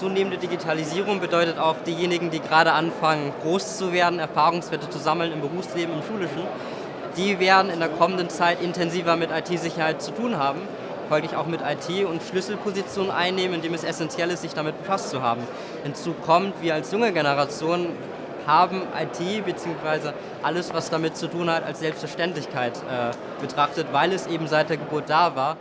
Zunehmende Digitalisierung bedeutet auch diejenigen, die gerade anfangen, groß zu werden, Erfahrungswerte zu sammeln im Berufsleben, im Schulischen, die werden in der kommenden Zeit intensiver mit IT-Sicherheit zu tun haben, folglich auch mit IT und Schlüsselpositionen einnehmen, indem es essentiell ist, sich damit befasst zu haben. Hinzu kommt, wir als junge Generation haben IT bzw. alles, was damit zu tun hat, als Selbstverständlichkeit äh, betrachtet, weil es eben seit der Geburt da war